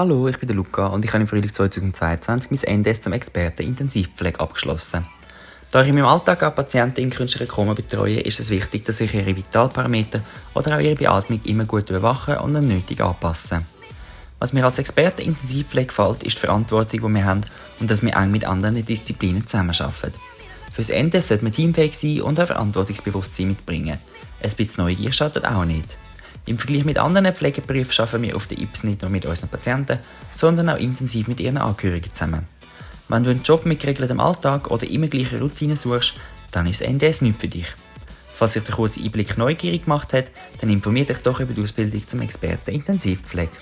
Hallo, ich bin der Luca und ich habe im Frühling 2022 mein NDS zum Experten Intensivpflege abgeschlossen. Da ich in meinem Alltag auch Patienten in künstlicher Koma betreue, ist es wichtig, dass ich ihre Vitalparameter oder auch ihre Beatmung immer gut überwache und dann nötig anpasse. Was mir als Experte Intensivpflege gefällt, ist die Verantwortung, die wir haben und dass wir eng mit anderen Disziplinen zusammenarbeiten. Fürs Ende sollte man teamfähig sein und ein Verantwortungsbewusstsein mitbringen. Ein bisschen Neugier schadet auch nicht. Im Vergleich mit anderen Pflegeberufen arbeiten wir auf der IPS nicht nur mit unseren Patienten, sondern auch intensiv mit ihren Angehörigen zusammen. Wenn du einen Job mit geregeltem Alltag oder immer gleichen Routinen suchst, dann ist NDS nicht für dich. Falls sich der kurze Einblick neugierig gemacht hat, dann informier dich doch über die Ausbildung zum Experten Intensivpflege.